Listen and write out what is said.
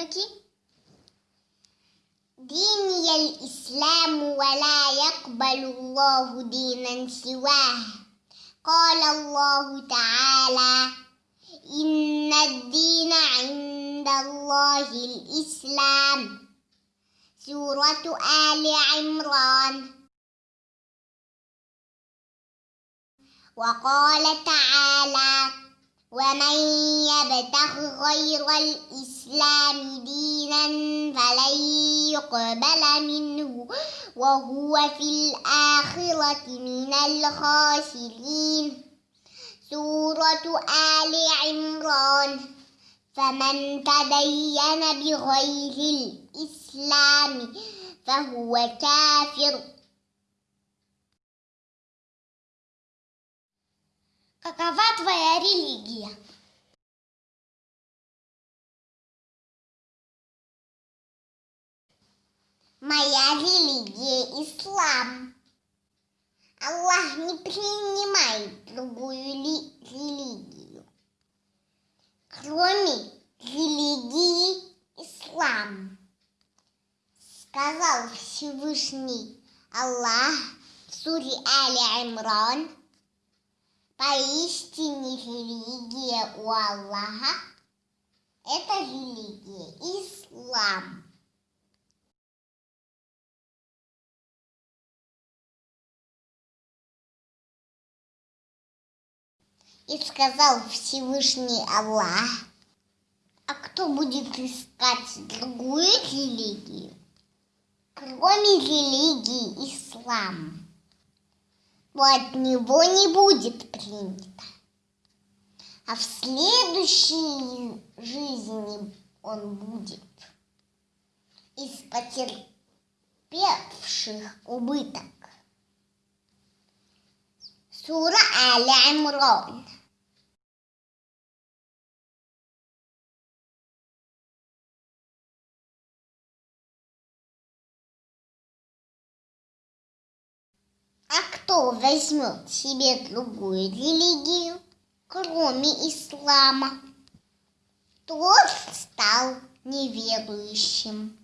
اسمك؟ ديني الإسلام ولا يقبل الله دينا سواه. قال الله تعالى إن الدين عند الله الإسلام. سورة آل عمران. وقال تعالى ومن يبتغ غير الإسلام دينا فلن يقبل منه وهو في الآخرة من الخاسرين. سورة آل عمران فمن تدين بغير الإسلام فهو كافر. Какова твоя религия? Моя религия – ислам. Аллах не принимает другую ли, религию, кроме религии ислам. Сказал Всевышний Аллах в суре Али Имран, поистине религия у Аллаха – это религия ислам. И сказал Всевышний Аллах, а кто будет искать другую религию, кроме религии ислам, от него не будет принято. А в следующей жизни он будет из потерпевших убыток. Сура Аля кто возьмет себе другую религию, кроме ислама, тот стал неверующим.